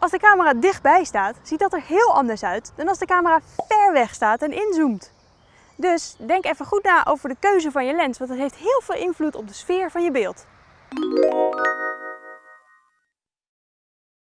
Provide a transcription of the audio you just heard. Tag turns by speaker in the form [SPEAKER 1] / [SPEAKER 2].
[SPEAKER 1] Als de camera dichtbij staat, ziet dat er heel anders uit dan als de camera ver weg staat en inzoomt. Dus denk even goed na over de keuze van je lens, want dat heeft heel veel invloed op de sfeer van je beeld.